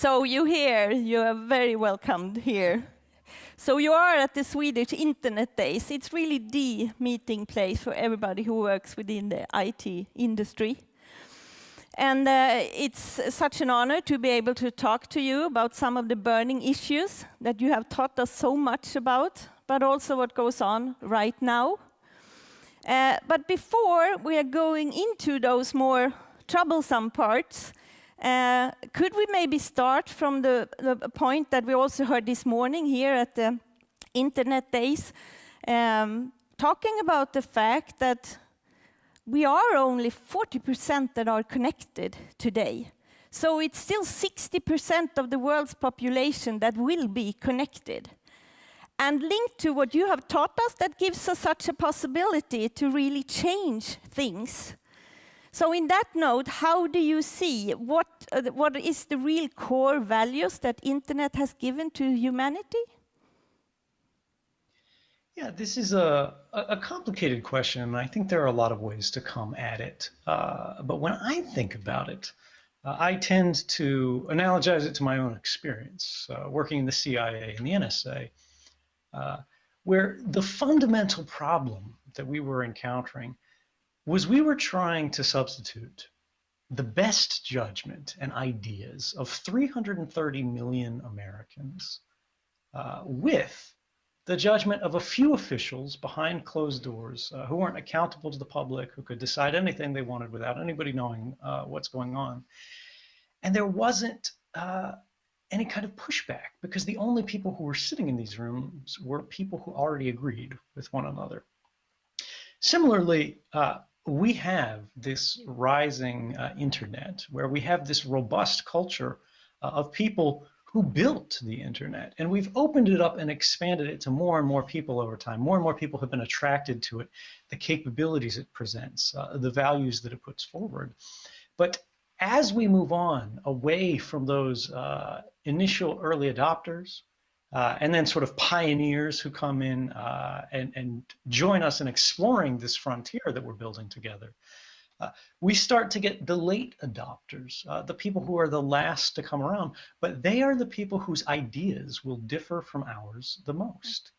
So you here, you are very welcomed here. So you are at the Swedish Internet Days. It's really the meeting place for everybody who works within the IT industry. And uh, it's such an honor to be able to talk to you about some of the burning issues that you have taught us so much about, but also what goes on right now. Uh, but before we are going into those more troublesome parts, uh, could we maybe start from the, the, point that we also heard this morning here at the Internet Days, um, talking about the fact that we are only 40% that are connected today. So it's still 60% of the world's population that will be connected. And linked to what you have taught us, that gives us such a possibility to really change things. So in that note, how do you see, what, uh, what is the real core values that internet has given to humanity? Yeah, this is a, a complicated question, and I think there are a lot of ways to come at it. Uh, but when I think about it, uh, I tend to analogize it to my own experience uh, working in the CIA and the NSA, uh, where the fundamental problem that we were encountering was we were trying to substitute the best judgment and ideas of 330 million Americans uh, with the judgment of a few officials behind closed doors uh, who weren't accountable to the public, who could decide anything they wanted without anybody knowing uh, what's going on. And there wasn't uh, any kind of pushback because the only people who were sitting in these rooms were people who already agreed with one another. Similarly, uh, we have this rising uh, internet where we have this robust culture uh, of people who built the internet. And we've opened it up and expanded it to more and more people over time. More and more people have been attracted to it, the capabilities it presents, uh, the values that it puts forward. But as we move on away from those uh, initial early adopters, uh, and then sort of pioneers who come in uh, and, and join us in exploring this frontier that we're building together, uh, we start to get the late adopters, uh, the people who are the last to come around, but they are the people whose ideas will differ from ours the most.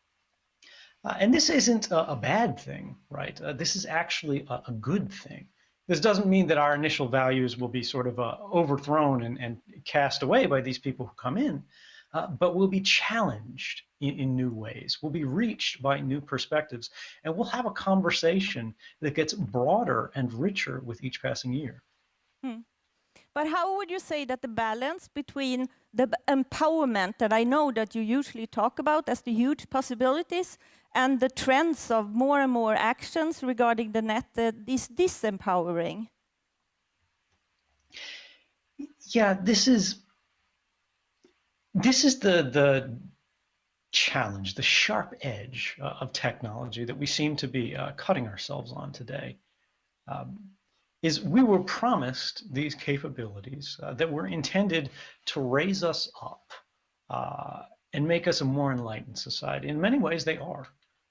Uh, and this isn't a, a, bad thing, right? Uh, this is actually a, a, good thing. This doesn't mean that our initial values will be sort of overthrown and, and, cast away by these people who come in, uh, but will be challenged in, in, new ways. We'll be reached by new perspectives, and we'll have a conversation that gets broader and richer with each passing year. Hmm. But how would you say that the balance between the empowerment that I know that you usually talk about as the huge possibilities and the trends of more and more actions regarding the net that is disempowering? Yeah, this is this is the the challenge, the sharp edge uh, of technology that we seem to be uh, cutting ourselves on today, um, is we were promised these capabilities uh, that were intended to raise us up uh, and make us a more enlightened society. In many ways, they are.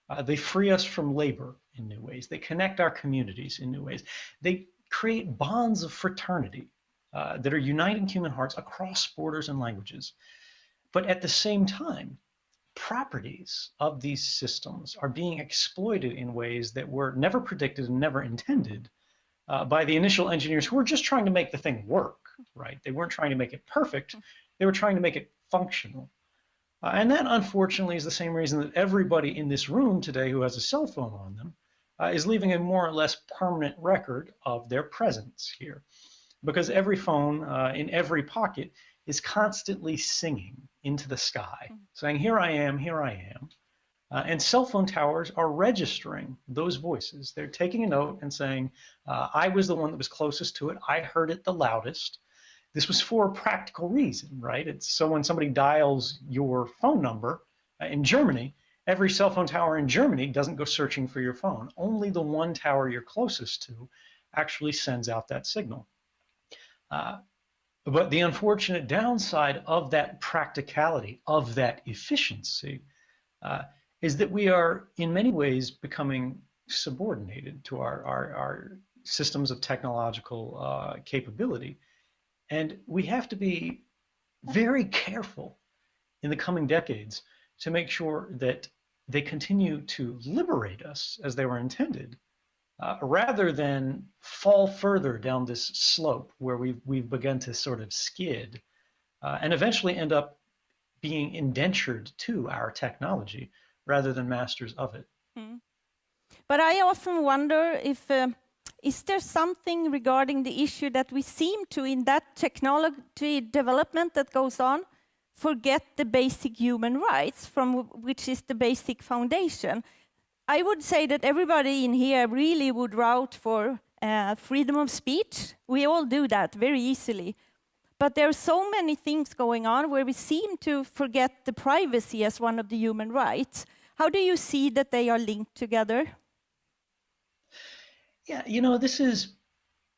Uh, they free us from labor in new ways. They connect our communities in new ways. They create bonds of fraternity uh, that are uniting human hearts across borders and languages. But at the same time, properties of these systems are being exploited in ways that were never predicted and never intended uh, by the initial engineers who were just trying to make the thing work, right? They weren't trying to make it perfect, they were trying to make it functional. Uh, and that, unfortunately, is the same reason that everybody in this room today who has a cell phone on them uh, is leaving a more or less permanent record of their presence here. Because every phone uh, in every pocket is constantly singing into the sky, mm-hmm. saying, Here I am, here I am. Uh, and cell phone towers are registering those voices. They're taking a note and saying, uh, I was the one that was closest to it. I heard it the loudest. This was for a practical reason, right? It's so when somebody dials your phone number uh, in Germany, every cell phone tower in Germany doesn't go searching for your phone. Only the one tower you're closest to actually sends out that signal. But the unfortunate downside of that practicality, of that efficiency, uh, is that we are in many ways becoming subordinated to our, our, our systems of technological uh, capability. And we have to be very careful in the coming decades to make sure that they continue to liberate us as they were intended, uh, rather than fall further down this slope where we've, we've begun to sort of skid uh, and eventually end up being indentured to our technology rather than masters of it. Mm. But I often wonder if uh, is there something regarding the issue that we seem to, in that technology development that goes on, forget the basic human rights from which is the basic foundation? I would say that everybody in here really would root for uh, freedom of speech. We all do that very easily. But there are so many things going on where we seem to forget the privacy as one of the human rights. How do you see that they are linked together? Yeah, you know, this is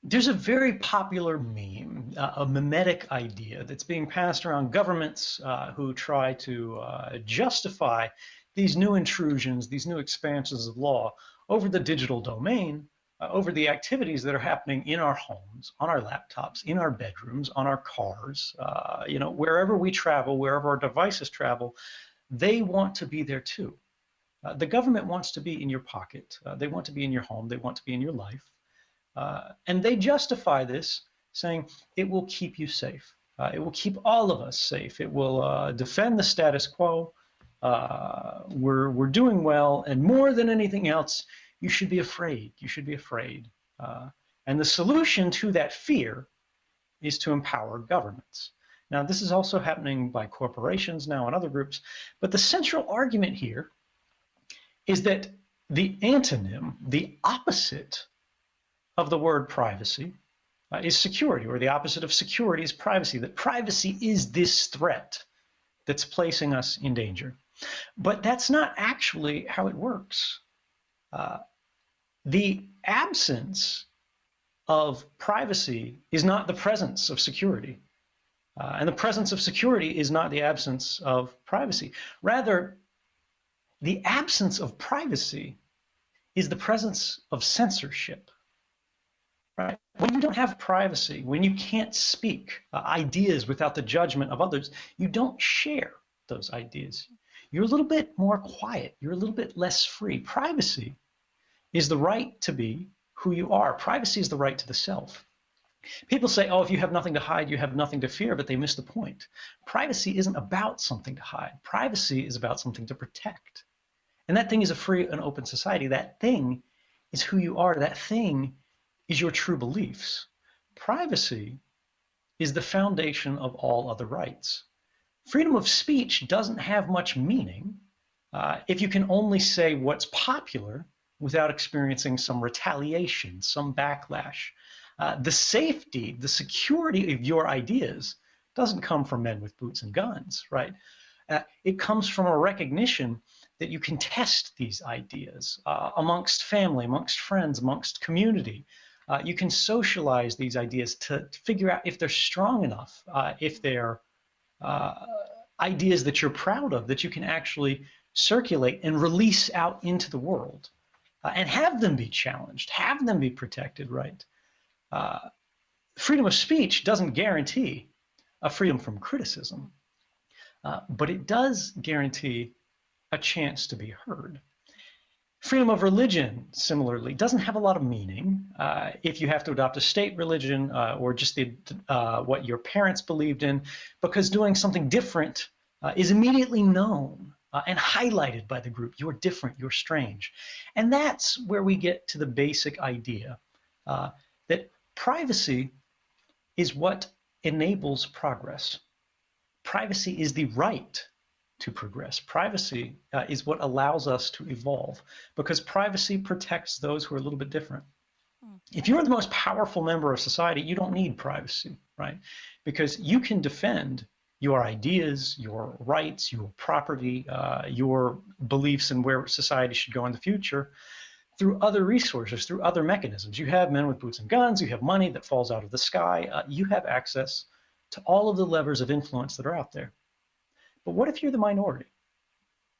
there's a very popular meme, uh, a mimetic idea that's being passed around governments uh, who try to uh, justify these new intrusions, these new expansions of law over the digital domain, uh, over the activities that are happening in our homes, on our laptops, in our bedrooms, on our cars, uh, you know, wherever we travel, wherever our devices travel, they want to be there too. Uh, the government wants to be in your pocket. Uh, they want to be in your home. They want to be in your life. Uh, and they justify this saying it will keep you safe. Uh, it will keep all of us safe. It will defend the status quo. Uh, we're, we're doing well. And more than anything else, you should be afraid. You should be afraid. and the solution to that fear is to empower governments. Now, this is also happening by corporations now and other groups. But the central argument here is that the antonym, the opposite of the word privacy, uh, is security, or the opposite of security is privacy, that privacy is this threat that's placing us in danger. But that's not actually how it works. Uh, the absence of privacy is not the presence of security. Uh, and the presence of security is not the absence of privacy. Rather, the absence of privacy is the presence of censorship. Right? When you don't have privacy, when you can't speak uh, ideas without the judgment of others, you don't share those ideas. You're a little bit more quiet. You're a little bit less free. Privacy is the right to be who you are. Privacy is the right to the self. People say, oh, if you have nothing to hide, you have nothing to fear, but they miss the point. Privacy isn't about something to hide. Privacy is about something to protect. And that thing is a free and open society. That thing is who you are. That thing is your true beliefs. Privacy is the foundation of all other rights. Freedom of speech doesn't have much meaning uh, if you can only say what's popular without experiencing some retaliation, some backlash. Uh, the safety, the security of your ideas doesn't come from men with boots and guns, right? Uh, it comes from a recognition that you can test these ideas uh, amongst family, amongst friends, amongst community. Uh, you can socialize these ideas to, figure out if they're strong enough, uh, if they're uh, ideas that you're proud of, that you can actually circulate and release out into the world uh, and have them be challenged, have them be protected, right? Uh, freedom of speech doesn't guarantee a freedom from criticism, but it does guarantee a chance to be heard. Freedom of religion, similarly, doesn't have a lot of meaning uh, if you have to adopt a state religion uh, or just the, uh, what your parents believed in, because doing something different uh, is immediately known uh, and highlighted by the group. You're different, you're strange. And that's where we get to the basic idea uh, that privacy is what enables progress. Privacy is the right to progress. Privacy uh, is what allows us to evolve because privacy protects those who are a little bit different. Hmm. If you're the most powerful member of society, you don't need privacy, right? Because you can defend your ideas, your rights, your property, uh, your beliefs and where society should go in the future through other resources, through other mechanisms. You have men with boots and guns, you have money that falls out of the sky, uh, you have access to all of the levers of influence that are out there. But what if you're the minority?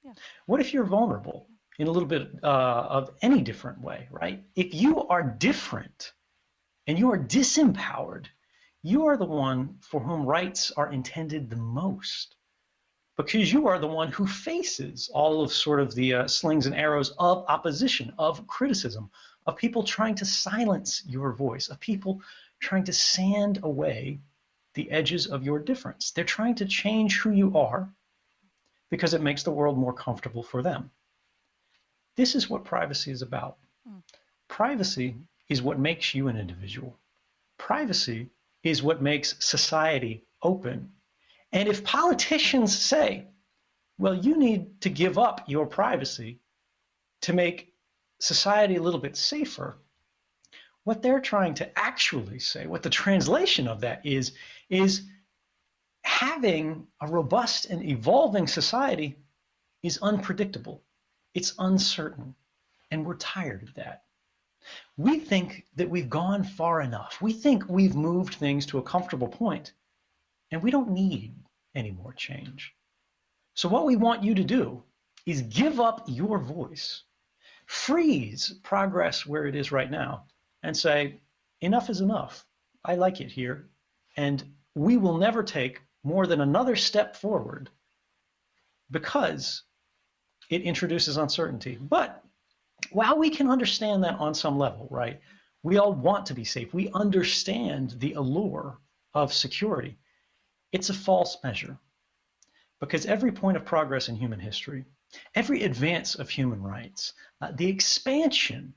Yeah. What if you're vulnerable in a little bit uh, of any different way, right? If you are different and you are disempowered, you are the one for whom rights are intended the most because you are the one who faces all of sort of the uh, slings and arrows of opposition, of criticism, of people trying to silence your voice, of people trying to sand away the edges of your difference. They're trying to change who you are because it makes the world more comfortable for them. This is what privacy is about. Mm. Privacy is what makes you an individual. Privacy is what makes society open. And if politicians say, well, you need to give up your privacy to make society a little bit safer, what they're trying to actually say, what the translation of that is, is having a robust and evolving society is unpredictable. It's uncertain. And we're tired of that. We think that we've gone far enough. We think we've moved things to a comfortable point, and we don't need any more change. So, what we want you to do is give up your voice, freeze progress where it is right now, and say, enough is enough. I like it here. And we will never take more than another step forward because it introduces uncertainty. But while we can understand that on some level, right? We all want to be safe. We understand the allure of security. It's a false measure because every point of progress in human history, every advance of human rights, uh, the expansion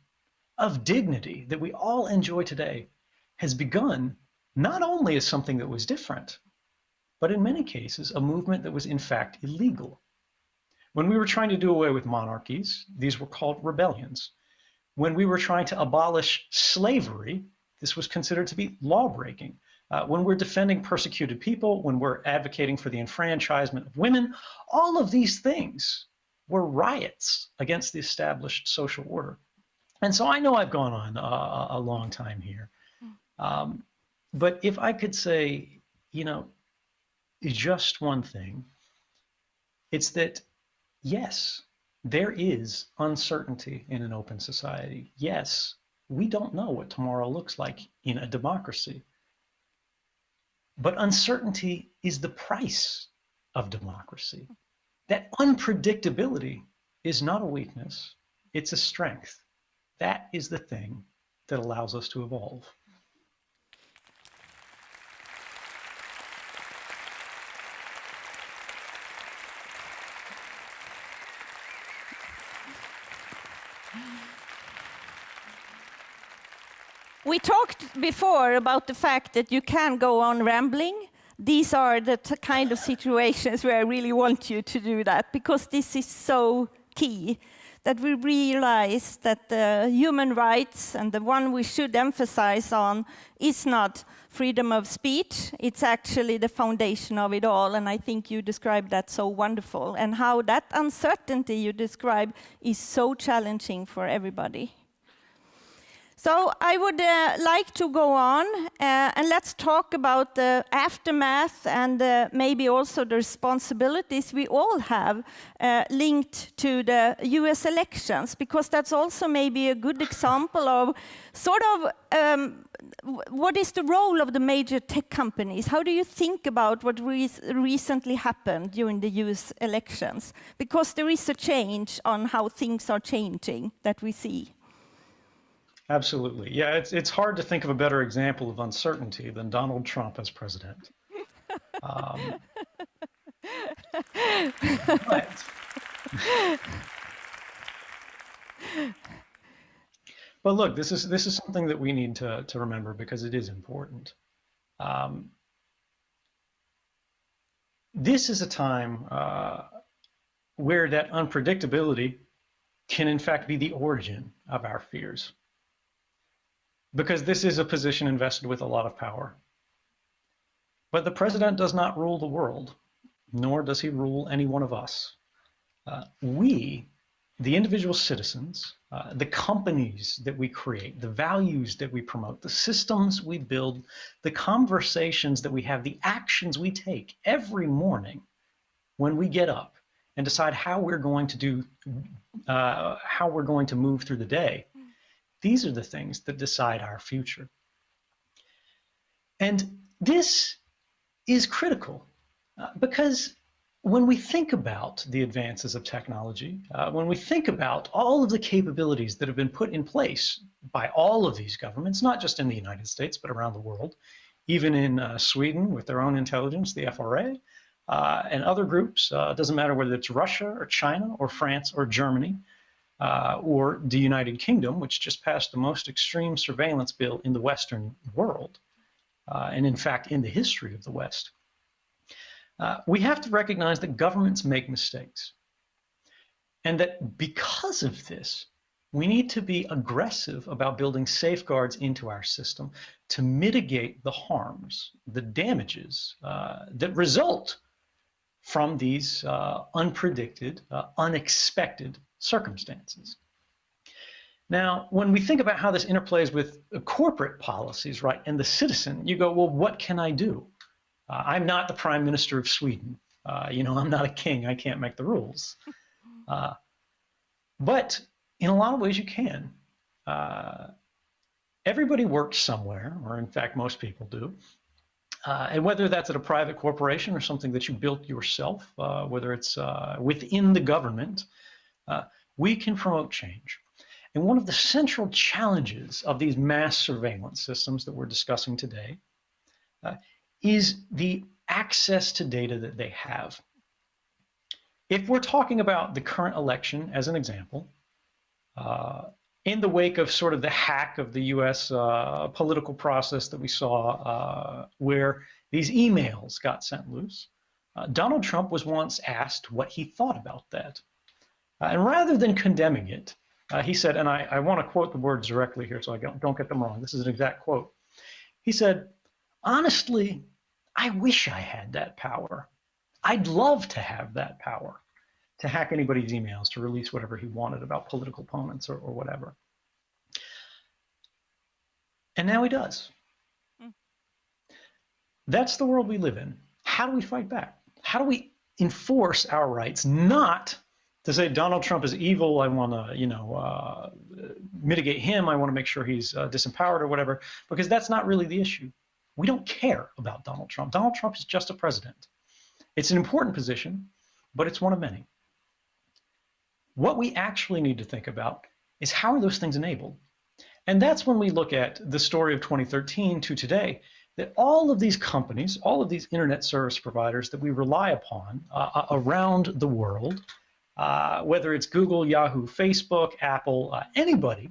of dignity that we all enjoy today has begun not only as something that was different, but in many cases, a movement that was in fact illegal. When we were trying to do away with monarchies, these were called rebellions. When we were trying to abolish slavery, this was considered to be lawbreaking. Uh, when we're defending persecuted people, when we're advocating for the enfranchisement of women, all of these things were riots against the established social order. And so I know I've gone on a, a long time here. Um, but if I could say, you know, just one thing, it's that yes, there is uncertainty in an open society. Yes, we don't know what tomorrow looks like in a democracy. But uncertainty is the price of democracy. That unpredictability is not a weakness, it's a strength. That is the thing that allows us to evolve. We talked before about the fact that you can go on rambling. These are the kind of situations where I really want you to do that because this is so key that we realize that the human rights and the one we should emphasize on is not freedom of speech, it's actually the foundation of it all. And I think you described that so wonderful and how that uncertainty you describe is so challenging for everybody. So I would uh, like to go on uh, and let's talk about the aftermath and uh, maybe also the responsibilities we all have uh, linked to the US elections, because that's also maybe a good example of sort of um, what is the role of the major tech companies? How do you think about what re recently happened during the US elections? Because there is a change on how things are changing that we see. Absolutely. Yeah, it's, it's hard to think of a better example of uncertainty than Donald Trump as president. Um, but, but look, this is this is something that we need to, to remember because it is important. Um, this is a time uh, where that unpredictability can in fact be the origin of our fears because this is a position invested with a lot of power. But the president does not rule the world, nor does he rule any one of us. Uh, we, the individual citizens, uh, the companies that we create, the values that we promote, the systems we build, the conversations that we have, the actions we take every morning when we get up and decide how we're going to do, uh, how we're going to move through the day these are the things that decide our future. And this is critical uh, because when we think about the advances of technology, uh, when we think about all of the capabilities that have been put in place by all of these governments, not just in the United States, but around the world, even in uh, Sweden with their own intelligence, the FRA, uh, and other groups, uh, doesn't matter whether it's Russia or China or France or Germany, uh, or the United Kingdom, which just passed the most extreme surveillance bill in the Western world, and in fact in the history of the West. Uh, we have to recognize that governments make mistakes. And that because of this, we need to be aggressive about building safeguards into our system to mitigate the harms, the damages uh, that result from these uh, unpredicted, uh, unexpected circumstances. Now, when we think about how this interplays with corporate policies, right, and the citizen, you go, well, what can I do? Uh, I'm not the prime minister of Sweden. Uh, you know, I'm not a king. I can't make the rules. Uh, but in a lot of ways, you can. Uh, everybody works somewhere, or in fact, most people do. Uh, and whether that's at a private corporation or something that you built yourself, uh, whether it's within the government, we can promote change. And one of the central challenges of these mass surveillance systems that we're discussing today uh, is the access to data that they have. If we're talking about the current election as an example, uh, in the wake of sort of the hack of the US uh, political process that we saw, uh, where these emails got sent loose, uh, Donald Trump was once asked what he thought about that. Uh, and rather than condemning it, uh, he said, and I, I want to quote the words directly here so I don't get them wrong. This is an exact quote. He said, honestly, I wish I had that power. I'd love to have that power to hack anybody's emails, to release whatever he wanted about political opponents or, or whatever. And now he does. Mm. That's the world we live in. How do we fight back? How do we enforce our rights not to say Donald Trump is evil. I want to, you know, uh, mitigate him. I want to make sure he's uh, disempowered or whatever, because that's not really the issue. We don't care about Donald Trump. Donald Trump is just a president. It's an important position, but it's one of many. What we actually need to think about is how are those things enabled? And that's when we look at the story of 2013 to today, that all of these companies, all of these internet service providers that we rely upon uh, uh around the world, uh, whether it's Google, Yahoo, Facebook, Apple, uh, anybody,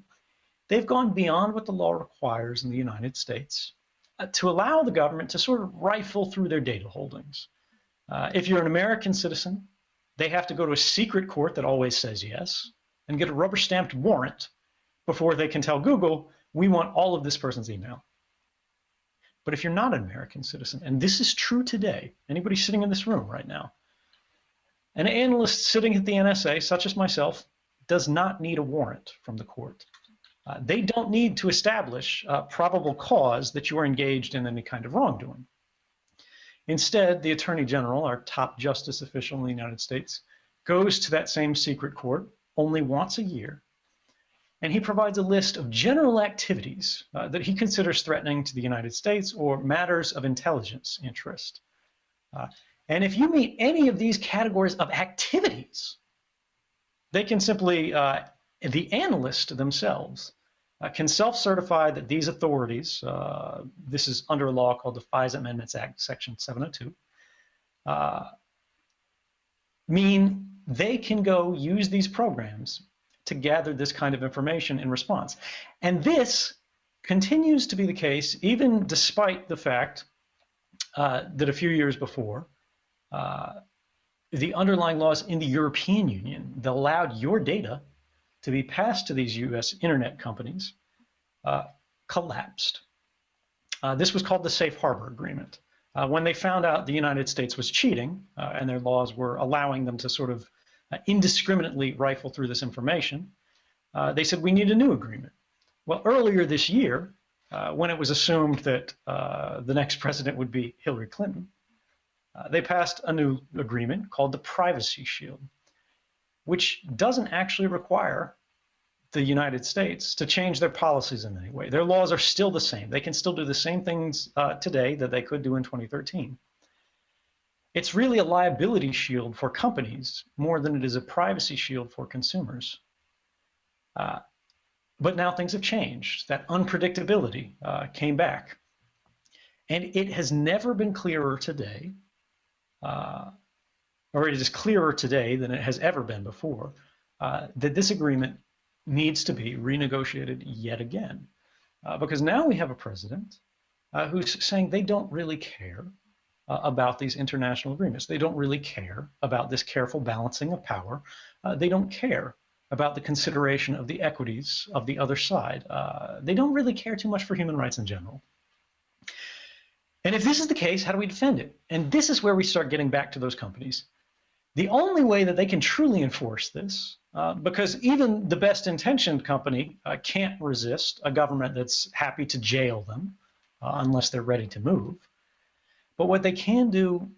they've gone beyond what the law requires in the United States uh, to allow the government to sort of rifle through their data holdings. Uh, if you're an American citizen, they have to go to a secret court that always says yes and get a rubber stamped warrant before they can tell Google, we want all of this person's email. But if you're not an American citizen, and this is true today, anybody sitting in this room right now, an analyst sitting at the NSA, such as myself, does not need a warrant from the court. Uh, they don't need to establish uh, probable cause that you are engaged in any kind of wrongdoing. Instead, the Attorney General, our top justice official in the United States, goes to that same secret court only once a year, and he provides a list of general activities uh, that he considers threatening to the United States or matters of intelligence interest. And if you meet any of these categories of activities, they can simply uh, the analyst themselves uh, can self-certify that these authorities, uh, this is under a law called the FISA Amendments Act, Section 702, uh, mean they can go use these programs to gather this kind of information in response. And this continues to be the case even despite the fact uh, that a few years before, the underlying laws in the European Union that allowed your data to be passed to these US internet companies uh, collapsed. Uh, this was called the Safe Harbor Agreement. Uh, when they found out the United States was cheating uh, and their laws were allowing them to sort of uh, indiscriminately rifle through this information, uh, they said we need a new agreement. Well, earlier this year, when it was assumed that the next president would be Hillary Clinton, they passed a new agreement called the Privacy Shield which doesn't actually require the United States to change their policies in any way. Their laws are still the same. They can still do the same things uh, today that they could do in 2013. It's really a liability shield for companies more than it is a privacy shield for consumers. Uh, but now things have changed. That unpredictability uh, came back. And it has never been clearer today, uh, or it is clearer today than it has ever been before, uh, that this agreement needs to be renegotiated yet again. Uh, because now we have a president uh, who's saying they don't really care uh, about these international agreements. They don't really care about this careful balancing of power. Uh, they don't care about the consideration of the equities of the other side. They don't really care too much for human rights in general. And if this is the case, how do we defend it? And this is where we start getting back to those companies. The only way that they can truly enforce this uh, because even the best intentioned company uh, can't resist a government that's happy to jail them uh, unless they're ready to move. But what they can do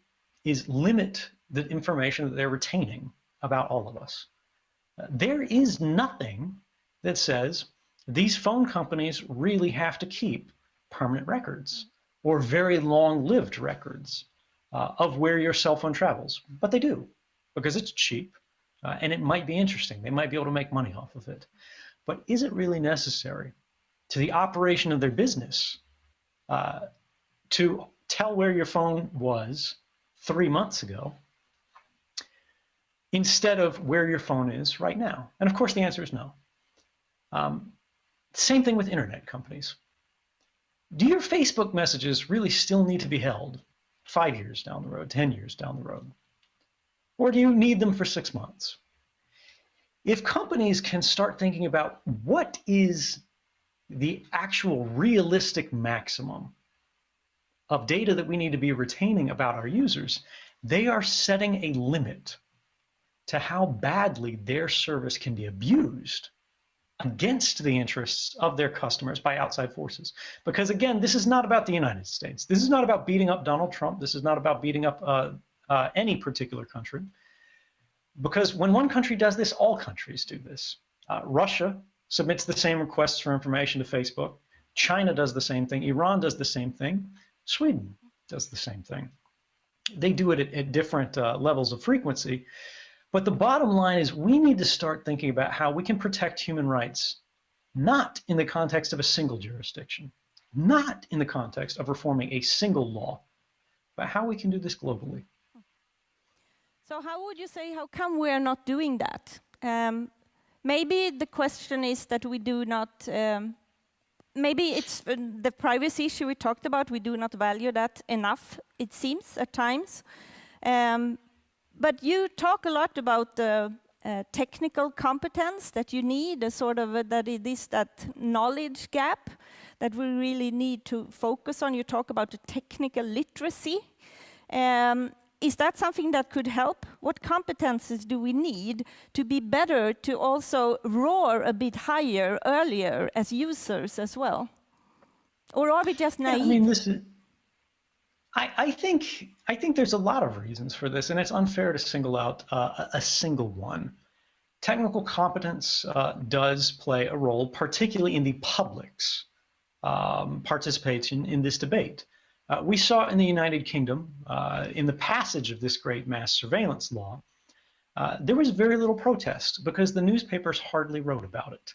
is limit the information that they're retaining about all of us. There is nothing that says these phone companies really have to keep permanent records or very long-lived records uh, of where your cell phone travels, but they do because it's cheap uh, and it might be interesting. They might be able to make money off of it. But is it really necessary to the operation of their business uh, to tell where your phone was three months ago instead of where your phone is right now? And of course, the answer is no. Um, same thing with internet companies. Do your Facebook messages really still need to be held five years down the road, 10 years down the road? Or do you need them for six months? If companies can start thinking about what is the actual realistic maximum of data that we need to be retaining about our users, they are setting a limit to how badly their service can be abused against the interests of their customers by outside forces. Because again, this is not about the United States. This is not about beating up Donald Trump. This is not about beating up uh, uh, any particular country. Because when one country does this, all countries do this. Uh, Russia submits the same requests for information to Facebook. China does the same thing. Iran does the same thing. Sweden does the same thing. They do it at, at different uh, levels of frequency. But the bottom line is we need to start thinking about how we can protect human rights, not in the context of a single jurisdiction, not in the context of reforming a single law, but how we can do this globally. So how would you say, how come we are not doing that? Um, maybe the question is that we do not, um, maybe it's uh, the privacy issue we talked about, we do not value that enough, it seems, at times. Um, but you talk a lot about the uh, technical competence that you need, a sort of a, that it is that knowledge gap that we really need to focus on. You talk about the technical literacy. Um, is that something that could help? What competences do we need to be better to also roar a bit higher earlier as users as well? Or are we just naive? Yeah, I mean, I, I, think I think there's a lot of reasons for this, and it's unfair to single out uh, a single one. Technical competence uh, does play a role, particularly in the public's um, participation in this debate. Uh, we saw in the United Kingdom, uh, in the passage of this great mass surveillance law, uh, there was very little protest because the newspapers hardly wrote about it.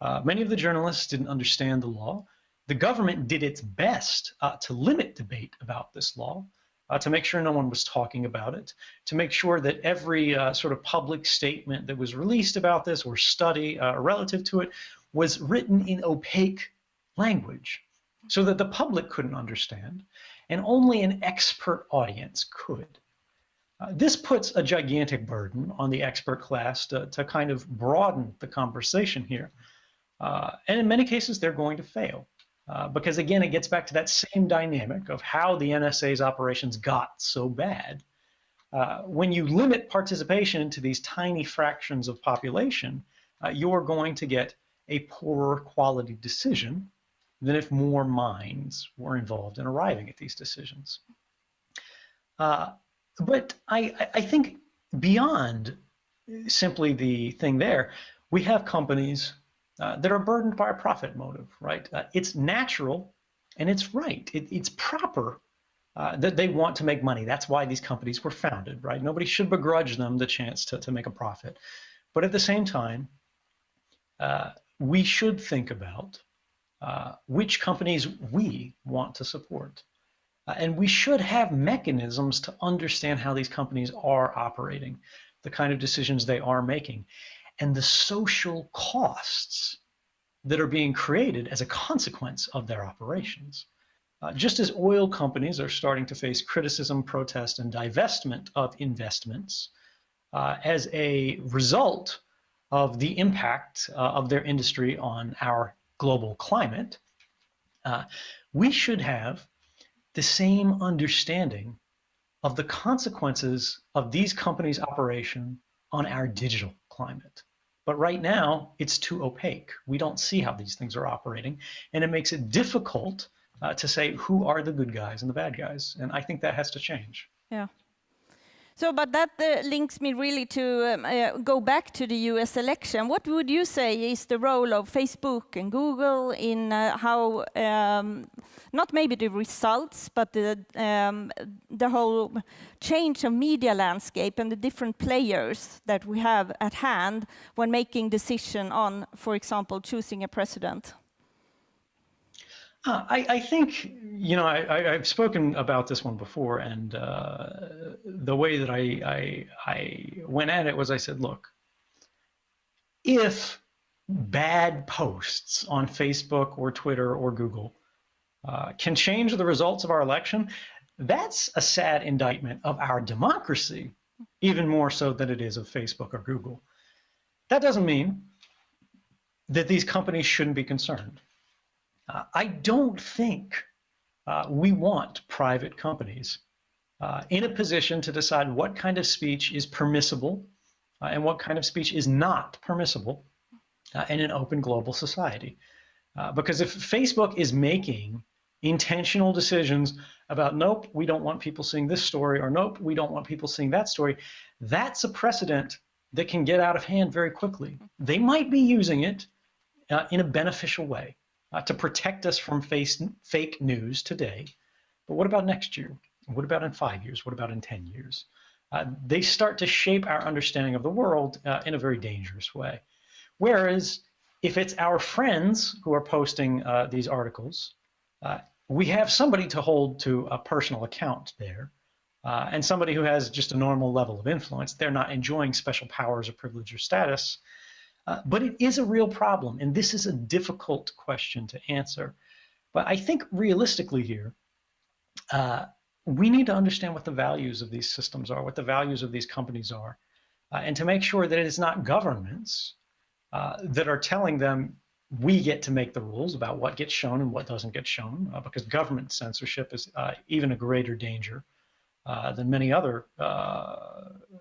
Uh, many of the journalists didn't understand the law. The government did its best uh, to limit debate about this law, uh, to make sure no one was talking about it, to make sure that every sort of public statement that was released about this or study relative to it was written in opaque language so that the public couldn't understand, and only an expert audience could. Uh, this puts a gigantic burden on the expert class to, to kind of broaden the conversation here. Uh, and in many cases, they're going to fail. Uh, because again, it gets back to that same dynamic of how the NSA's operations got so bad. Uh, when you limit participation to these tiny fractions of population, uh, you're going to get a poorer quality decision than if more minds were involved in arriving at these decisions. Uh, but I, I think beyond simply the thing there, we have companies uh, that are burdened by a profit motive, right? Uh, it's natural and it's right. It, it's proper uh, that they want to make money. That's why these companies were founded, right? Nobody should begrudge them the chance to, to make a profit. But at the same time, uh, we should think about uh, which companies we want to support. And we should have mechanisms to understand how these companies are operating, the kind of decisions they are making, and the social costs that are being created as a consequence of their operations. Uh, just as oil companies are starting to face criticism, protest, and divestment of investments uh, as a result of the impact uh, of their industry on our global climate, uh, we should have the same understanding of the consequences of these companies' operation on our digital climate. But right now, it's too opaque. We don't see how these things are operating, and it makes it difficult uh, to say who are the good guys and the bad guys. And I think that has to change. Yeah. So, but that uh, links me really to um, uh, go back to the US election. What would you say is the role of Facebook and Google in uh, how, um, not maybe the results, but the, um, the whole change of media landscape and the different players that we have at hand when making decision on, for example, choosing a president? Uh, I, I, think, you know, I, have spoken about this one before, and uh, the way that I, I, I went at it was I said, look, if bad posts on Facebook or Twitter or Google uh, can change the results of our election, that's a sad indictment of our democracy, even more so than it is of Facebook or Google. That doesn't mean that these companies shouldn't be concerned. Uh, I don't think uh, we want private companies uh, in a position to decide what kind of speech is permissible uh, and what kind of speech is not permissible uh, in an open global society. Uh, because if Facebook is making intentional decisions about, nope, we don't want people seeing this story, or nope, we don't want people seeing that story, that's a precedent that can get out of hand very quickly. They might be using it in a beneficial way uh, to protect us from face, fake news today. But what about next year? What about in five years? What about in 10 years? Uh, they start to shape our understanding of the world uh, in a very dangerous way. Whereas if it's our friends who are posting uh, these articles, uh, we have somebody to hold to a personal account there. Uh, and somebody who has just a normal level of influence, they're not enjoying special powers or privilege or status. Uh, but it is a real problem, and this is a difficult question to answer. But I think realistically here, uh, we need to understand what the values of these systems are, what the values of these companies are, uh, and to make sure that it is not governments uh, that are telling them we get to make the rules about what gets shown and what doesn't get shown, uh, because government censorship is even a greater danger uh, than many other uh,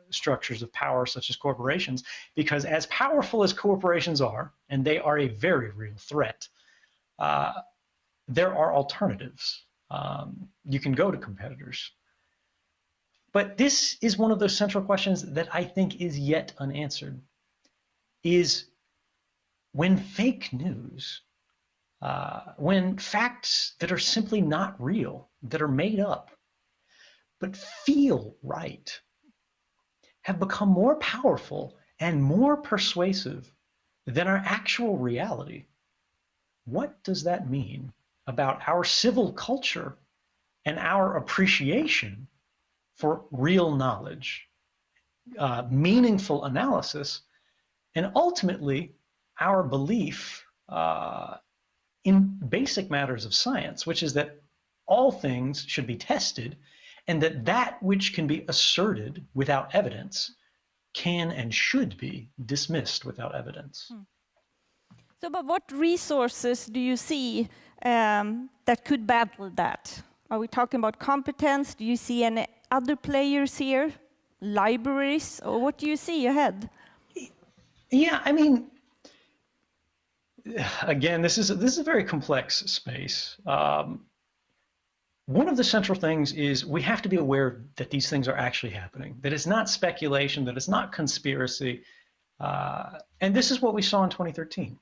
structures of power, such as corporations, because as powerful as corporations are, and they are a very real threat, uh, there are alternatives. Um, you can go to competitors. But this is one of those central questions that I think is yet unanswered. Is when fake news, uh, when facts that are simply not real, that are made up, but feel right have become more powerful and more persuasive than our actual reality. What does that mean about our civil culture and our appreciation for real knowledge, uh, meaningful analysis, and ultimately our belief uh, in basic matters of science, which is that all things should be tested and that that which can be asserted without evidence can and should be dismissed without evidence. Hmm. So, but what resources do you see um, that could battle that? Are we talking about competence? Do you see any other players here? Libraries? Or what do you see ahead? Yeah, I mean, again, this is a, this is a very complex space. Um, one of the central things is we have to be aware that these things are actually happening, that it's not speculation, that it's not conspiracy. Uh, and this is what we saw in 2013.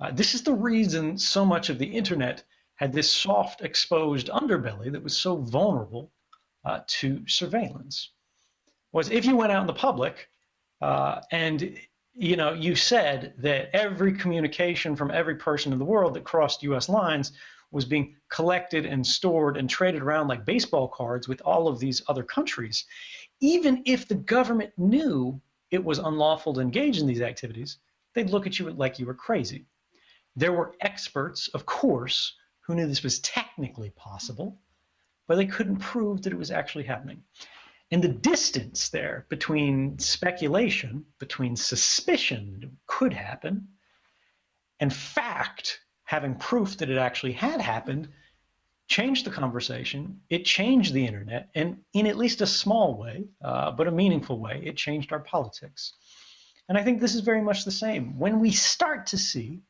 Uh, this is the reason so much of the internet had this soft, exposed underbelly that was so vulnerable uh, to surveillance. Was if you went out in the public uh, and you know you said that every communication from every person in the world that crossed U.S. lines was being collected and stored and traded around like baseball cards with all of these other countries, even if the government knew it was unlawful to engage in these activities, they'd look at you like you were crazy. There were experts, of course, who knew this was technically possible, but they couldn't prove that it was actually happening. And the distance there between speculation, between suspicion could happen, and fact, having proof that it actually had happened, changed the conversation. It changed the internet, and in at least a small way, uh, but a meaningful way, it changed our politics. And I think this is very much the same. When we start to see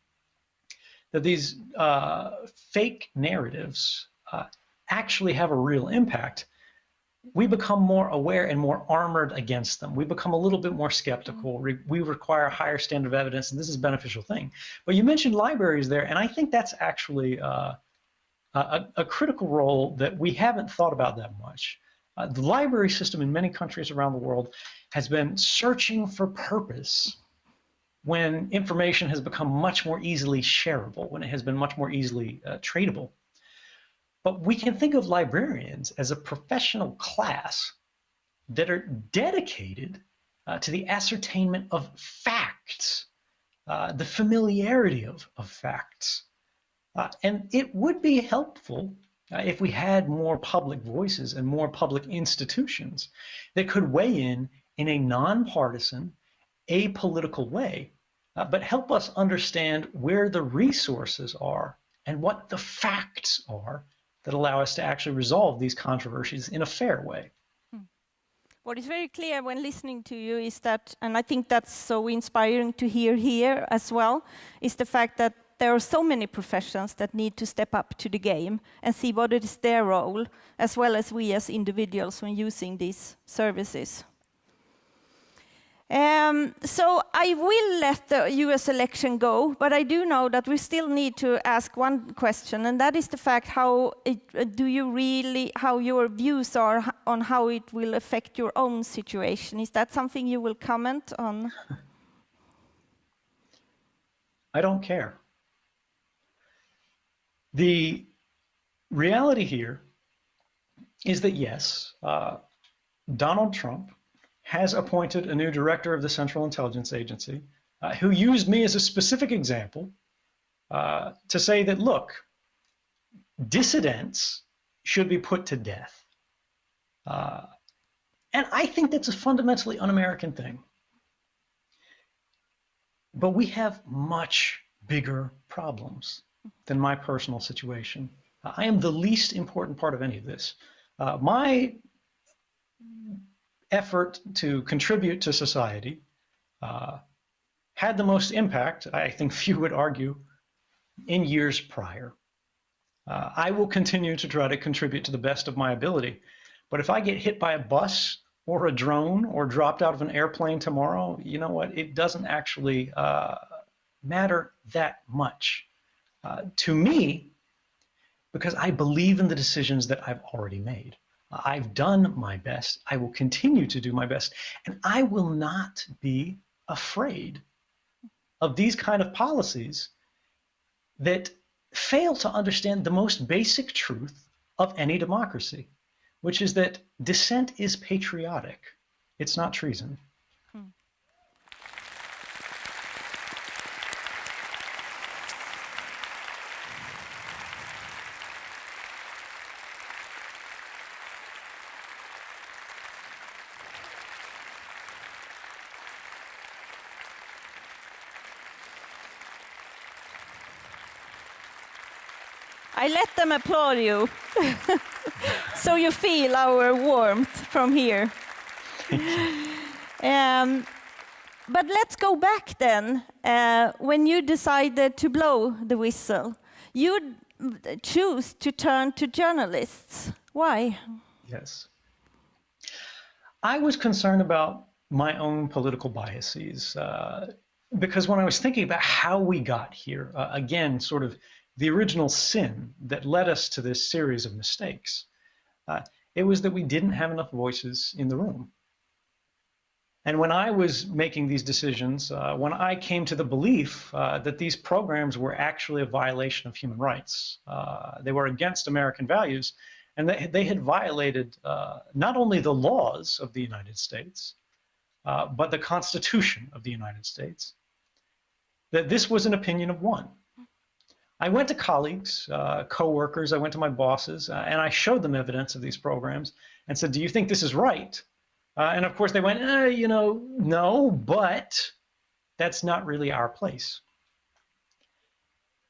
that these uh, fake narratives uh, actually have a real impact, we become more aware and more armored against them. We become a little bit more skeptical. Mm-hmm. We require a higher standard of evidence, and this is a beneficial thing. But you mentioned libraries there, and I think that's actually uh, a, a, critical role that we haven't thought about that much. Uh, the library system in many countries around the world has been searching for purpose when information has become much more easily shareable, when it has been much more easily uh, tradable. But we can think of librarians as a professional class that are dedicated uh, to the ascertainment of facts, uh, the familiarity of, of facts. Uh, and it would be helpful uh, if we had more public voices and more public institutions that could weigh in in a nonpartisan, apolitical way, uh, but help us understand where the resources are and what the facts are that allow us to actually resolve these controversies in a fair way. Hmm. What is very clear when listening to you is that, and I think that's so inspiring to hear here as well, is the fact that there are so many professions that need to step up to the game and see what is their role, as well as we as individuals when using these services. Um, so I will let the US election go, but I do know that we still need to ask one question, and that is the fact how it, uh, do you really, how your views are on how it will affect your own situation. Is that something you will comment on? I don't care. The reality here is that yes, uh, Donald Trump has appointed a new director of the Central Intelligence Agency uh, who used me as a specific example uh, to say that, look, dissidents should be put to death. Uh, and I think that's a fundamentally un American thing. But we have much bigger problems than my personal situation. I am the least important part of any of this. Uh, my effort to contribute to society uh, had the most impact, I think few would argue, in years prior. Uh, I will continue to try to contribute to the best of my ability. But if I get hit by a bus or a drone or dropped out of an airplane tomorrow, you know what? It doesn't actually uh, matter that much uh, to me because I believe in the decisions that I've already made. I've done my best. I will continue to do my best. And I will not be afraid of these kind of policies that fail to understand the most basic truth of any democracy, which is that dissent is patriotic. It's not treason. Let them applaud you. so you feel our warmth from here. um, but let's go back then. Uh, when you decided to blow the whistle, you choose to turn to journalists. Why? Yes. I was concerned about my own political biases. Uh, because when I was thinking about how we got here, uh, again, sort of the original sin that led us to this series of mistakes, uh, it was that we didn't have enough voices in the room. And when I was making these decisions, uh, when I came to the belief uh, that these programs were actually a violation of human rights, uh, they were against American values, and they, they had violated uh, not only the laws of the United States, uh, but the Constitution of the United States, that this was an opinion of one. I went to colleagues, uh, co-workers, I went to my bosses, uh, and I showed them evidence of these programs and said, do you think this is right? Uh, and of course they went, eh, you know, no, but that's not really our place.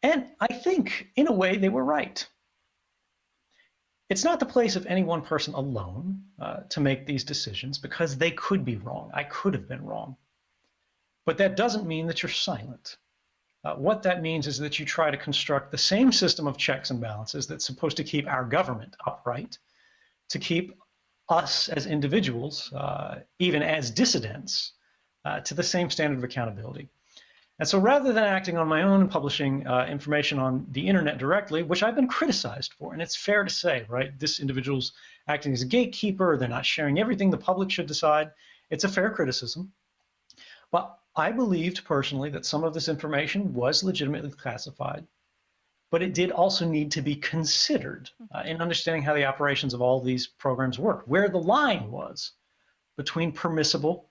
And I think in a way they were right. It's not the place of any one person alone uh, to make these decisions because they could be wrong. I could have been wrong. But that doesn't mean that you're silent. Uh, what that means is that you try to construct the same system of checks and balances that's supposed to keep our government upright, to keep us as individuals, uh, even as dissidents, uh, to the same standard of accountability. And so rather than acting on my own and publishing uh, information on the internet directly, which I've been criticized for, and it's fair to say, right, this individual's acting as a gatekeeper, they're not sharing everything the public should decide. It's a fair criticism. But I believed personally that some of this information was legitimately classified, but it did also need to be considered uh, in understanding how the operations of all these programs work, where the line was between permissible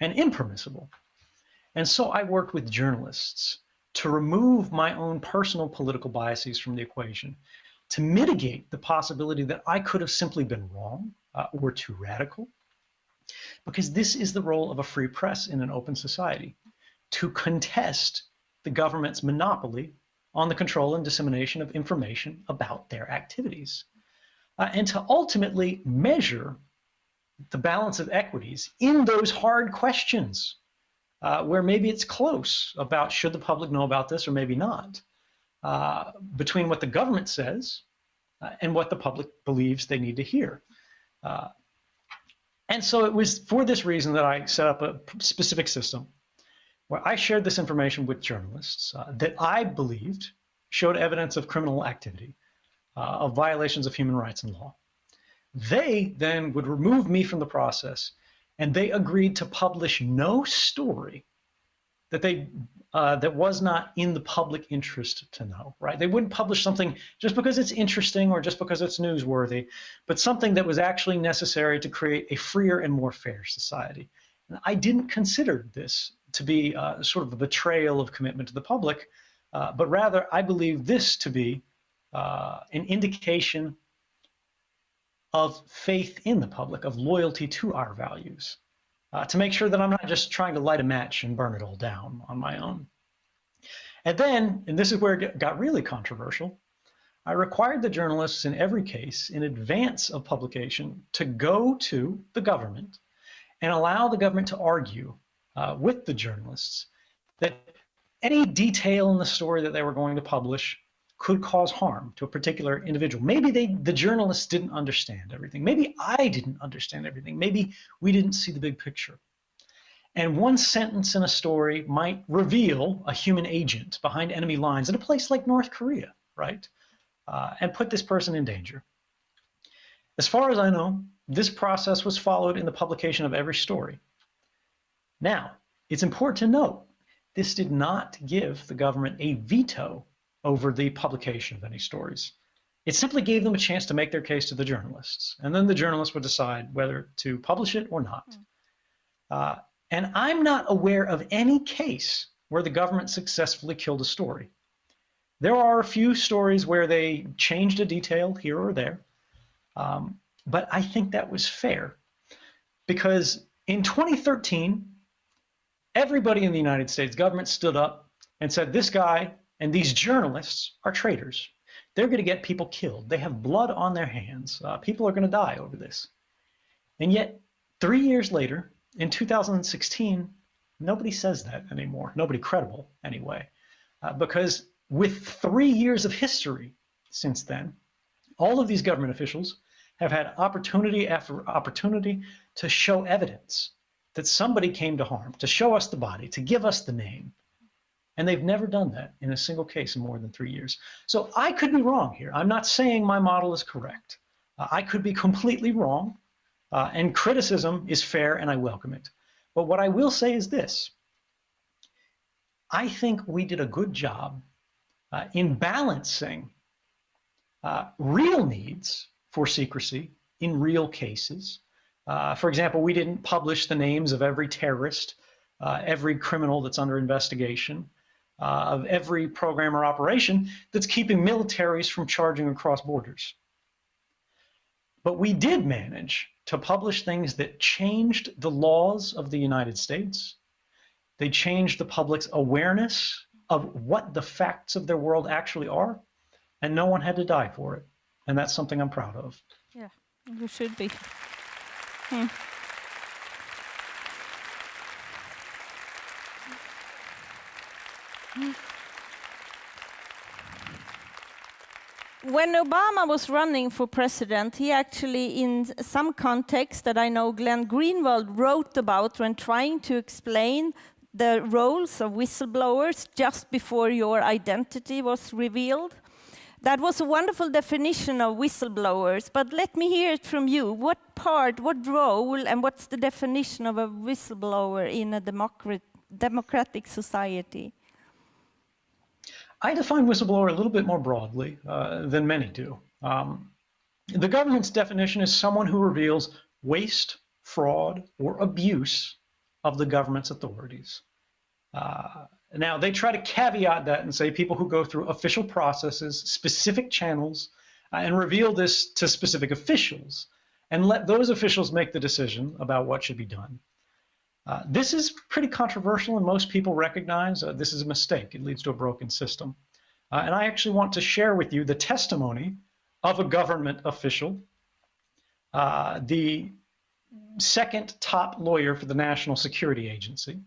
and impermissible. And so I worked with journalists to remove my own personal political biases from the equation, to mitigate the possibility that I could have simply been wrong uh, or too radical. Because this is the role of a free press in an open society, to contest the government's monopoly on the control and dissemination of information about their activities, uh, and to ultimately measure the balance of equities in those hard questions uh, where maybe it's close about should the public know about this or maybe not, uh, between what the government says uh, and what the public believes they need to hear. And so it was for this reason that I set up a specific system where I shared this information with journalists uh, that I believed showed evidence of criminal activity, uh, of violations of human rights and law. They then would remove me from the process and they agreed to publish no story that they uh, that was not in the public interest to know, right? They wouldn't publish something just because it's interesting or just because it's newsworthy, but something that was actually necessary to create a freer and more fair society. And I didn't consider this to be uh, sort of a betrayal of commitment to the public, uh, but rather I believe this to be uh, an indication of faith in the public, of loyalty to our values, uh, to make sure that I'm not just trying to light a match and burn it all down on my own. And then, and this is where it got really controversial, I required the journalists in every case in advance of publication to go to the government and allow the government to argue uh, with the journalists that any detail in the story that they were going to publish could cause harm to a particular individual. Maybe they, the journalists didn't understand everything. Maybe I didn't understand everything. Maybe we didn't see the big picture. And one sentence in a story might reveal a human agent behind enemy lines in a place like North Korea, right? Uh, and put this person in danger. As far as I know, this process was followed in the publication of every story. Now, it's important to note, this did not give the government a veto over the publication of any stories. It simply gave them a chance to make their case to the journalists, and then the journalists would decide whether to publish it or not. Mm. Uh, and I'm not aware of any case where the government successfully killed a story. There are a few stories where they changed a detail here or there, um, but I think that was fair because in 2013, everybody in the United States government stood up and said, this guy and these journalists are traitors. They're going to get people killed. They have blood on their hands. Uh, people are going to die over this. And yet, three years later, in 2016, nobody says that anymore. Nobody credible, anyway. Uh, because with three years of history since then, all of these government officials have had opportunity after opportunity to show evidence that somebody came to harm, to show us the body, to give us the name. And they've never done that in a single case in more than three years. So I could be wrong here. I'm not saying my model is correct. Uh, I could be completely wrong, uh, and criticism is fair and I welcome it. But what I will say is this I think we did a good job uh, in balancing uh, real needs for secrecy in real cases. Uh, for example, we didn't publish the names of every terrorist, uh, every criminal that's under investigation, uh, of every program or operation that's keeping militaries from charging across borders. But we did manage to publish things that changed the laws of the United States. They changed the public's awareness of what the facts of their world actually are, and no one had to die for it. And that's something I'm proud of. Yeah, you should be. Hmm. Mm-hmm. When Obama was running for president, he actually, in some context that I know Glenn Greenwald wrote about when trying to explain the roles of whistleblowers just before your identity was revealed. That was a wonderful definition of whistleblowers, but let me hear it from you. What part, what role, and what's the definition of a whistleblower in a democratic society? I define whistleblower a little bit more broadly uh, than many do. Um, the government's definition is someone who reveals waste, fraud, or abuse of the government's authorities. Uh, now, they try to caveat that and say people who go through official processes, specific channels, uh, and reveal this to specific officials, and let those officials make the decision about what should be done. Uh, this is pretty controversial, and most people recognize uh, this is a mistake. It leads to a broken system. Uh, and I actually want to share with you the testimony of a government official, uh, the second top lawyer for the National Security Agency,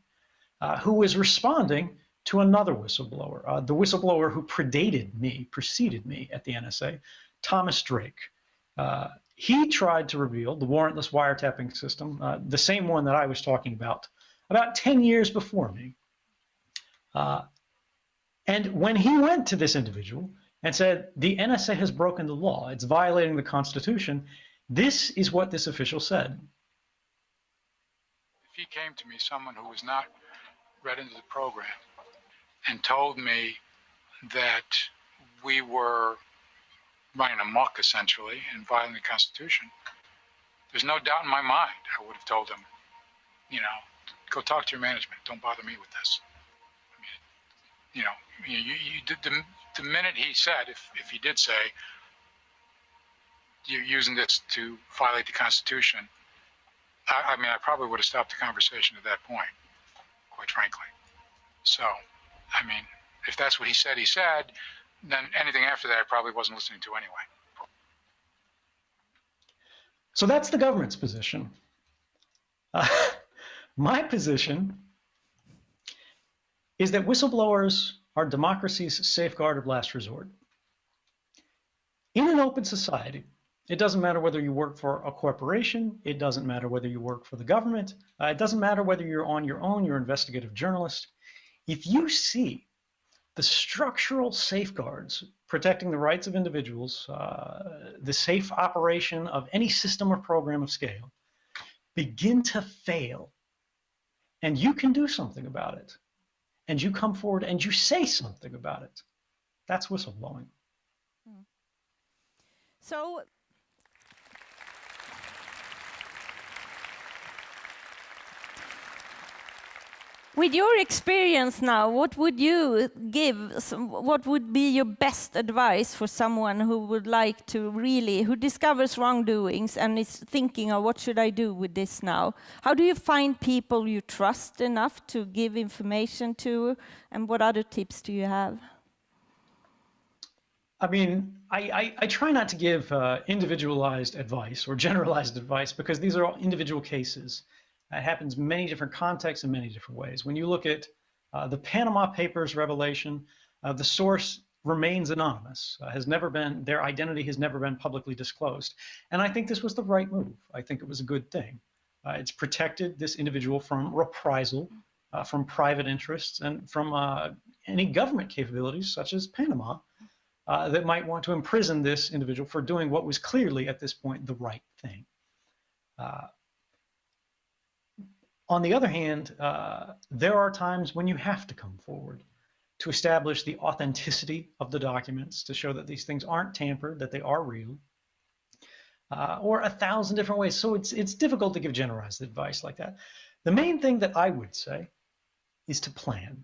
uh, who was responding to another whistleblower, uh, the whistleblower who predated me, preceded me at the NSA, Thomas Drake. He tried to reveal the warrantless wiretapping system, uh, the same one that I was talking about, about 10 years before me. Uh, and when he went to this individual and said, the NSA has broken the law, it's violating the Constitution, this is what this official said. If he came to me, someone who was not read into the program and told me that we were running amok essentially and violating the Constitution, there's no doubt in my mind I would have told him, you know, go talk to your management. Don't bother me with this. I mean, you know, you, you, you the, the minute he said, if, if he did say, you're using this to violate the Constitution, I, I mean, I probably would have stopped the conversation at that point quite frankly. So, I mean, if that's what he said he said, then anything after that I probably wasn't listening to anyway. So that's the government's position. Uh, my position is that whistleblowers are democracy's safeguard of last resort. In an open society, it doesn't matter whether you work for a corporation. It doesn't matter whether you work for the government. Uh, it doesn't matter whether you're on your own, you're an investigative journalist. If you see the structural safeguards protecting the rights of individuals, uh, the safe operation of any system or program of scale, begin to fail, and you can do something about it, and you come forward and you say something about it, that's whistleblowing. Hmm. So With your experience now, what would you give, what would be your best advice for someone who would like to really, who discovers wrongdoings and is thinking, oh, what should I do with this now? How do you find people you trust enough to give information to, and what other tips do you have? I mean, I, I, I try not to give uh, individualized advice or generalized advice because these are all individual cases. It happens many different contexts in many different ways. When you look at uh, the Panama Papers revelation, uh, the source remains anonymous, uh, has never been, their identity has never been publicly disclosed. And I think this was the right move. I think it was a good thing. Uh, it's protected this individual from reprisal, uh, from private interests, and from uh, any government capabilities, such as Panama, that might want to imprison this individual for doing what was clearly at this point the right thing. On the other hand, uh, there are times when you have to come forward to establish the authenticity of the documents, to show that these things aren't tampered, that they are real, uh, or a thousand different ways. So it's it's difficult to give generalized advice like that. The main thing that I would say is to plan.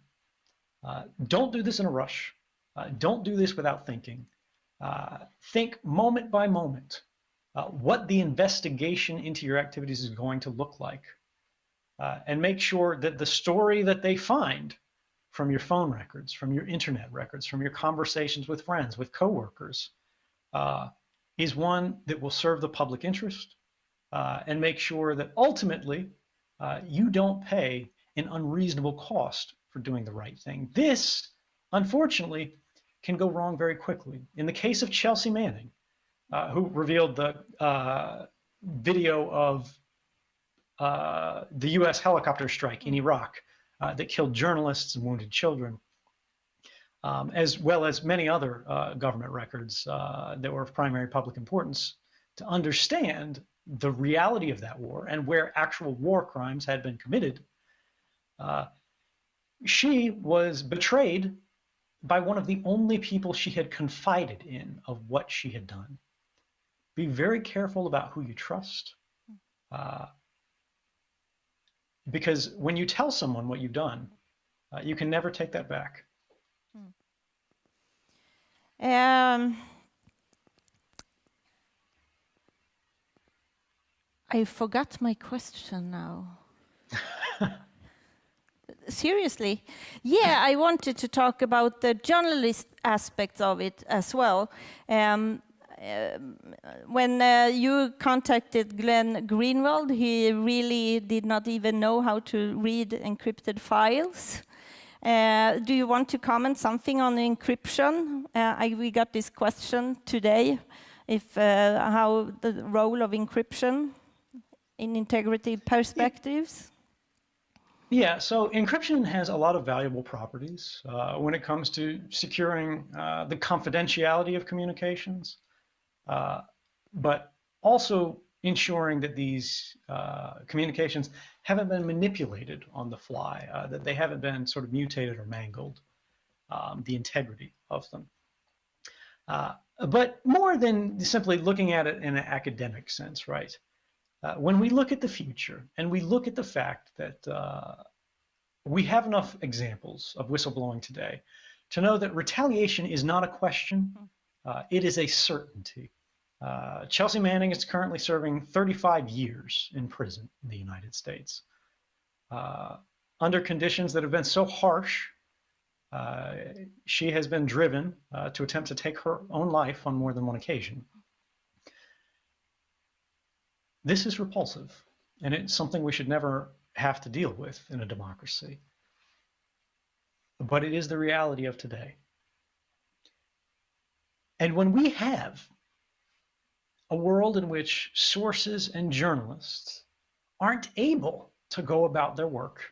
Uh, don't do this in a rush. Uh, don't do this without thinking. Uh, think moment by moment uh, what the investigation into your activities is going to look like. Uh, and make sure that the story that they find from your phone records, from your internet records, from your conversations with friends, with coworkers, uh, is one that will serve the public interest uh, and make sure that ultimately uh, you don't pay an unreasonable cost for doing the right thing. This, unfortunately, can go wrong very quickly. In the case of Chelsea Manning, uh, who revealed the uh, video of uh, the U.S. helicopter strike in Iraq uh, that killed journalists and wounded children, um, as well as many other uh, government records uh, that were of primary public importance, to understand the reality of that war and where actual war crimes had been committed. Uh, she was betrayed by one of the only people she had confided in of what she had done. Be very careful about who you trust. Uh, because when you tell someone what you've done, uh, you can never take that back. Um, I forgot my question now. Seriously, yeah, I wanted to talk about the journalist aspects of it as well. Um, when uh, you contacted Glenn Greenwald, he really did not even know how to read encrypted files. Uh, do you want to comment something on encryption? Uh, I, we got this question today, if uh, how the role of encryption in integrity perspectives. Yeah, so encryption has a lot of valuable properties uh, when it comes to securing uh, the confidentiality of communications, uh, but also ensuring that these uh, communications haven't been manipulated on the fly, uh, that they haven't been sort of mutated or mangled, um, the integrity of them. Uh, but more than simply looking at it in an academic sense, right? Uh, when we look at the future and we look at the fact that uh, we have enough examples of whistleblowing today to know that retaliation is not a question, uh, it is a certainty. Uh, Chelsea Manning is currently serving 35 years in prison in the United States uh, under conditions that have been so harsh. Uh, she has been driven uh, to attempt to take her own life on more than one occasion. This is repulsive, and it's something we should never have to deal with in a democracy. But it is the reality of today. And when we have a world in which sources and journalists aren't able to go about their work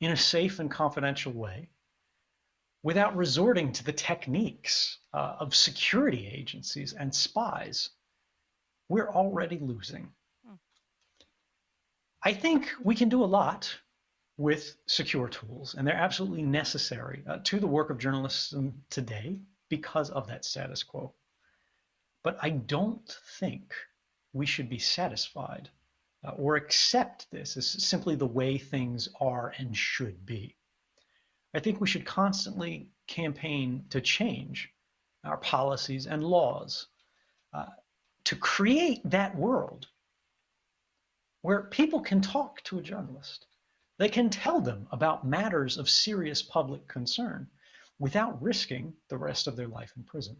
in a safe and confidential way without resorting to the techniques uh, of security agencies and spies, we're already losing. Hmm. I think we can do a lot with secure tools, and they're absolutely necessary uh, to the work of journalism today because of that status quo. But I don't think we should be satisfied uh, or accept this as simply the way things are and should be. I think we should constantly campaign to change our policies and laws uh, to create that world where people can talk to a journalist. They can tell them about matters of serious public concern without risking the rest of their life in prison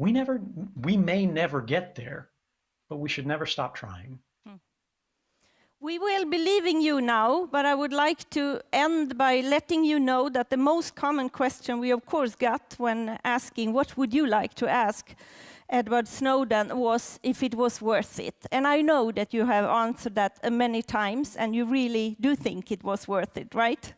we never we may never get there but we should never stop trying hmm. We will be leaving you now, but I would like to end by letting you know that the most common question we of course got when asking what would you like to ask Edward Snowden was if it was worth it. And I know that you have answered that many times and you really do think it was worth it, right?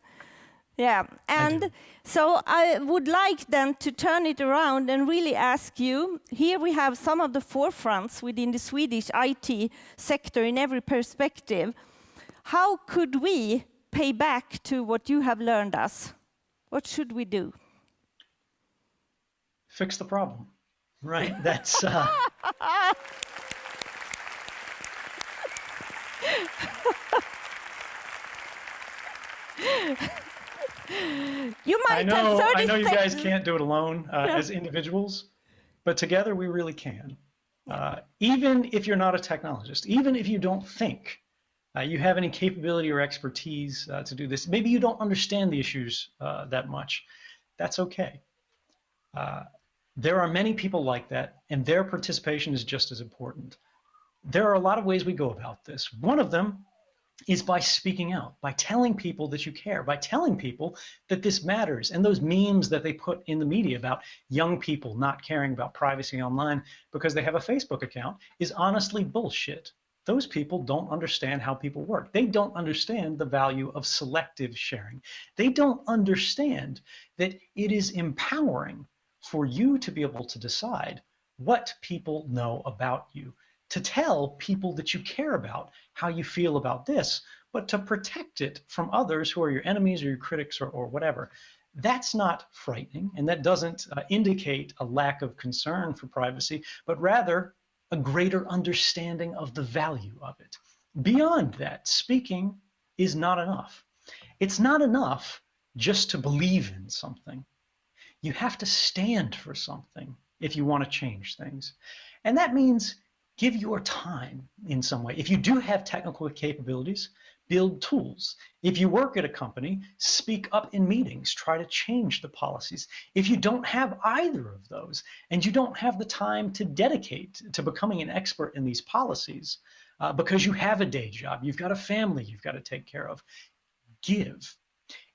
Yeah, and so I would like then to turn it around and really ask you, here we have some of the forefronts within the Swedish IT sector in every perspective. How could we pay back to what you have learned us? What should we do? Fix the problem, right? That's. Uh... You might I know, have 30 I know you guys can't do it alone uh, as individuals, but together we really can. Uh, even if you're not a technologist, even if you don't think uh, you have any capability or expertise uh, to do this, maybe you don't understand the issues uh, that much, that's okay. Uh, there are many people like that, and their participation is just as important. There are a lot of ways we go about this. One of them is by speaking out, by telling people that you care, by telling people that this matters. And those memes that they put in the media about young people not caring about privacy online because they have a Facebook account is honestly bullshit. Those people don't understand how people work. They don't understand the value of selective sharing. They don't understand that it is empowering for you to be able to decide what people know about you to tell people that you care about how you feel about this, but to protect it from others who are your enemies or your critics or, or whatever. That's not frightening, and that doesn't uh, indicate a lack of concern for privacy, but rather a greater understanding of the value of it. Beyond that, speaking is not enough. It's not enough just to believe in something. You have to stand for something if you want to change things. And that means give your time in some way. If you do have technical capabilities, build tools. If you work at a company, speak up in meetings, try to change the policies. If you don't have either of those and you don't have the time to dedicate to becoming an expert in these policies uh, because you have a day job, you've got a family you've got to take care of, give.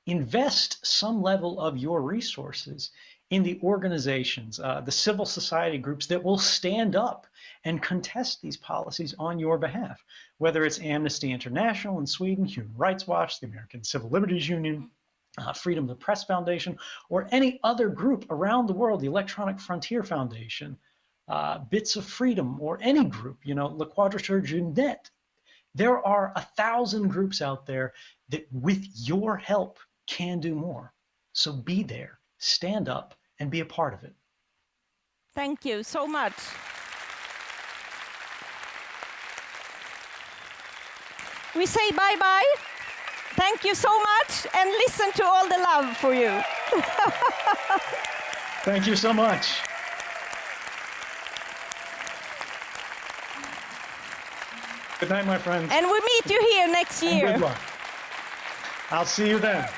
Invest some level of your resources in the organizations, uh, the civil society groups that will stand up and contest these policies on your behalf, whether it's Amnesty International in Sweden, Human Rights Watch, the American Civil Liberties Union, uh, Freedom of the Press Foundation, or any other group around the world, the Electronic Frontier Foundation, uh, Bits of Freedom, or any group, you know, La Quadrature du Net. There are a thousand groups out there that, with your help, can do more. So be there, stand up, and be a part of it. Thank you so much. We say bye bye. Thank you so much, and listen to all the love for you. Thank you so much. Good night, my friends. And we meet you here next and year. good luck. I'll see you then.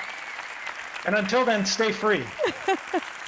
And until then, stay free.